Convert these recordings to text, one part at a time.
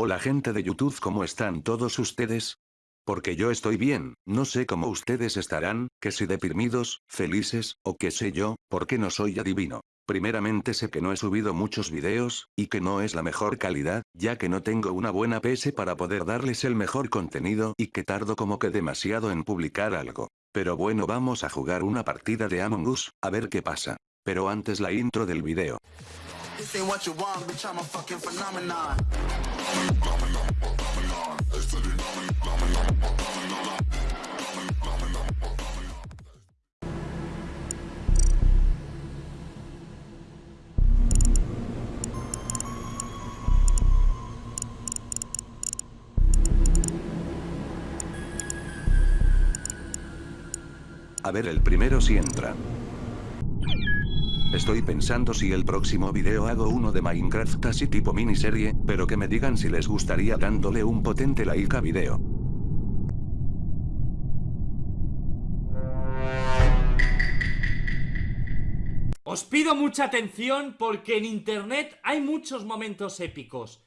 Hola gente de YouTube ¿cómo están todos ustedes? Porque yo estoy bien, no sé cómo ustedes estarán, que si deprimidos, felices, o qué sé yo, porque no soy adivino. Primeramente sé que no he subido muchos videos, y que no es la mejor calidad, ya que no tengo una buena PS para poder darles el mejor contenido y que tardo como que demasiado en publicar algo. Pero bueno vamos a jugar una partida de Among Us, a ver qué pasa. Pero antes la intro del video. A ver el primero si entra. Estoy pensando si el próximo video hago uno de Minecraft así tipo miniserie, pero que me digan si les gustaría dándole un potente like a video. Os pido mucha atención porque en internet hay muchos momentos épicos.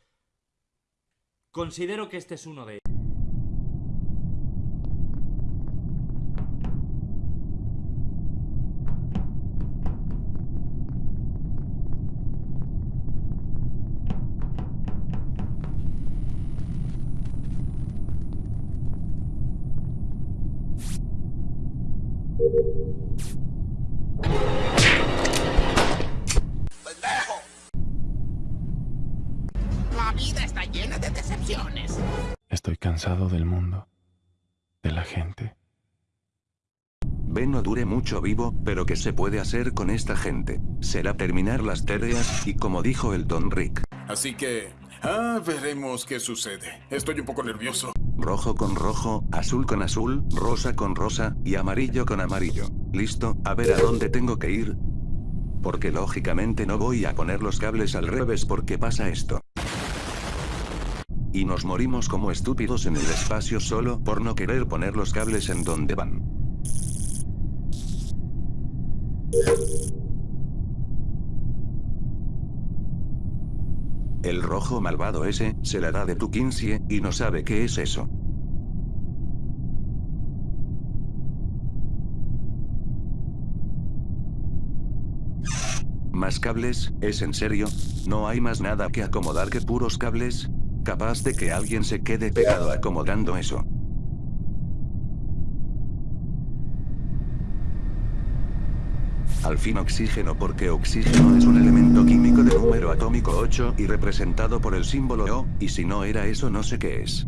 Considero que este es uno de ellos. De la gente. Ven no dure mucho vivo, pero ¿qué se puede hacer con esta gente? Será terminar las tareas, y como dijo el Don Rick, Así que, ah, veremos qué sucede. Estoy un poco nervioso. rojo con rojo, azul con azul, rosa con rosa, y amarillo con amarillo. ¿Listo? A ver a dónde tengo que ir. Porque lógicamente no voy a poner los cables al revés porque pasa esto. Y nos morimos como estúpidos en el espacio solo por no querer poner los cables en donde van. El rojo malvado ese, se la da de tu 15, y no sabe qué es eso. ¿Más cables? ¿Es en serio? ¿No hay más nada que acomodar que puros cables? Capaz de que alguien se quede pegado acomodando eso. Al fin oxígeno porque oxígeno es un elemento químico de número atómico 8 y representado por el símbolo O, y si no era eso no sé qué es.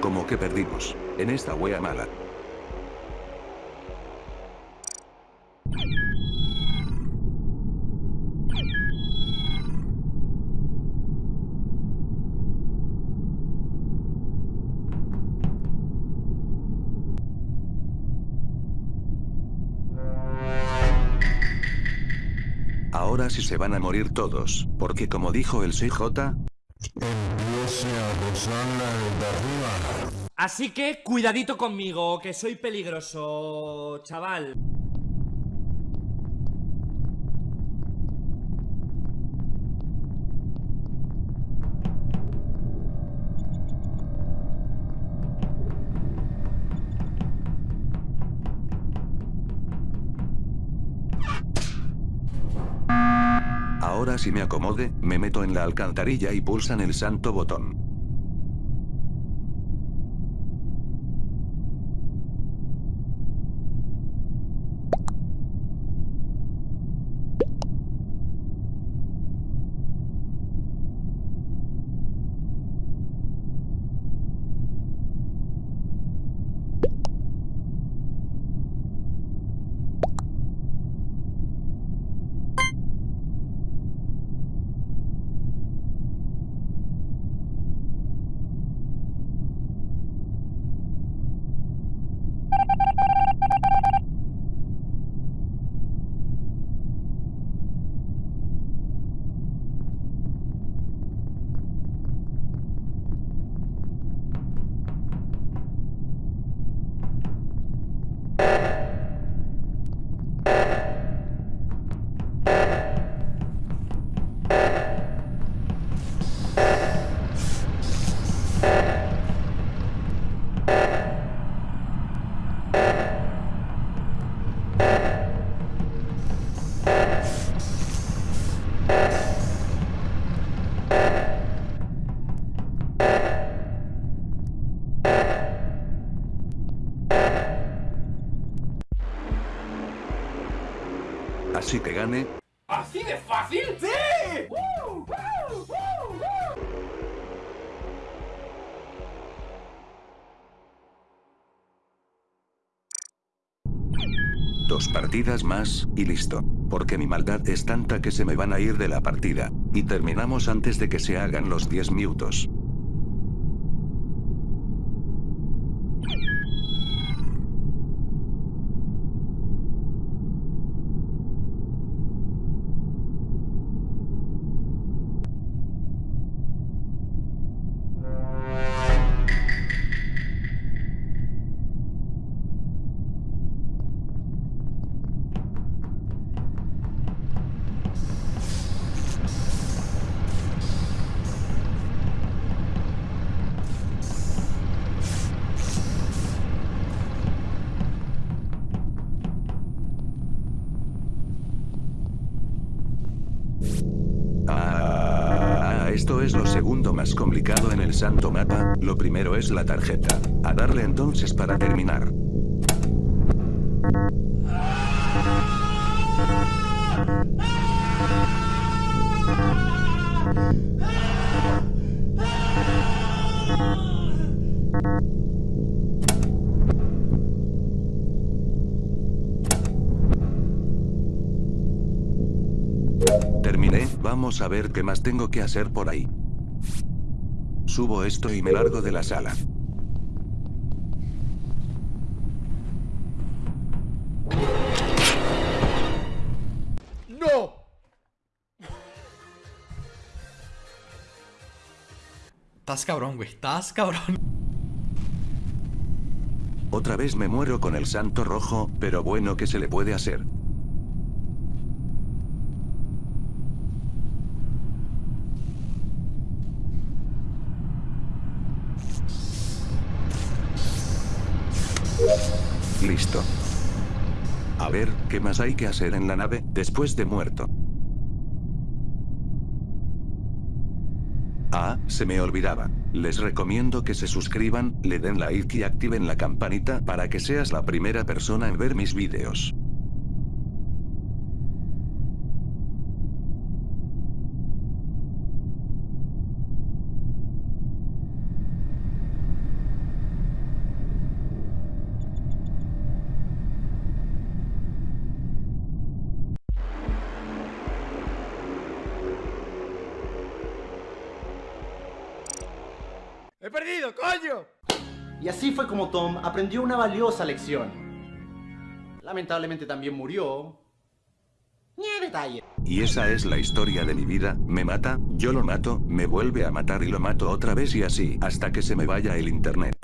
Como que perdimos. En esta wea mala. Ahora sí se van a morir todos, porque como dijo el CJ, Así que cuidadito conmigo, que soy peligroso, chaval. Si me acomode, me meto en la alcantarilla y pulsan el santo botón. Dos partidas más, y listo. Porque mi maldad es tanta que se me van a ir de la partida. Y terminamos antes de que se hagan los 10 minutos. Es lo segundo más complicado en el santo mapa, lo primero es la tarjeta. A darle entonces para terminar. Terminé, vamos a ver qué más tengo que hacer por ahí. Subo esto y me largo de la sala. ¡No! Estás cabrón, güey. Estás cabrón. Otra vez me muero con el santo rojo, pero bueno, ¿qué se le puede hacer? Listo. A ver, ¿qué más hay que hacer en la nave después de muerto? Ah, se me olvidaba. Les recomiendo que se suscriban, le den like y activen la campanita para que seas la primera persona en ver mis vídeos. ¡He perdido, coño! Y así fue como Tom aprendió una valiosa lección. Lamentablemente también murió. Ni detalle. Y esa es la historia de mi vida, me mata, yo lo mato, me vuelve a matar y lo mato otra vez y así, hasta que se me vaya el internet.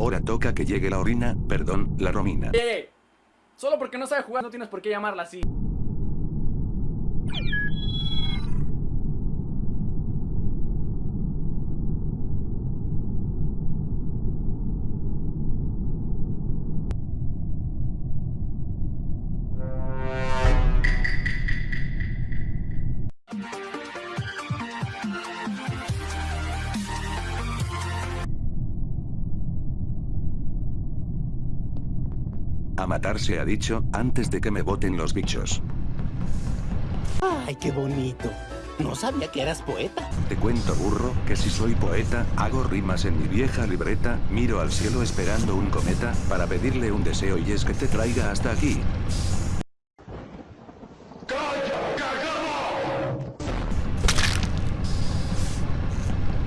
Ahora toca que llegue la orina, perdón, la romina. Eh, solo porque no sabe jugar no tienes por qué llamarla así. A matar se ha dicho, antes de que me boten los bichos. Ay, qué bonito. No sabía que eras poeta. Te cuento burro, que si soy poeta, hago rimas en mi vieja libreta, miro al cielo esperando un cometa, para pedirle un deseo y es que te traiga hasta aquí.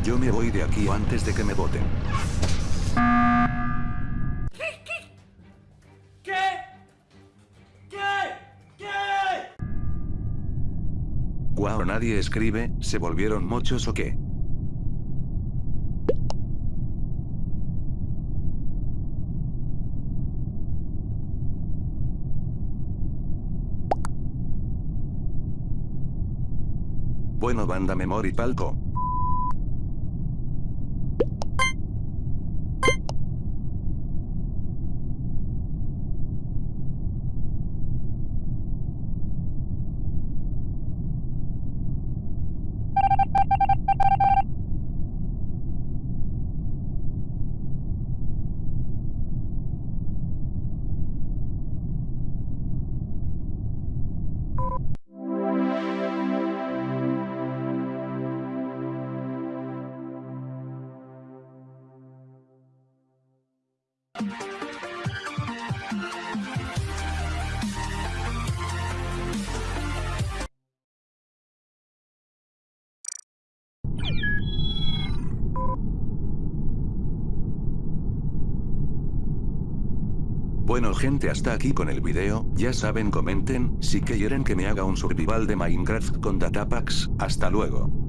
Yo me voy de aquí antes de que me voten. Nadie escribe, ¿se volvieron mochos o qué? Bueno banda Memory Palco. Bueno gente hasta aquí con el video, ya saben comenten, si quieren que me haga un survival de Minecraft con datapacks, hasta luego.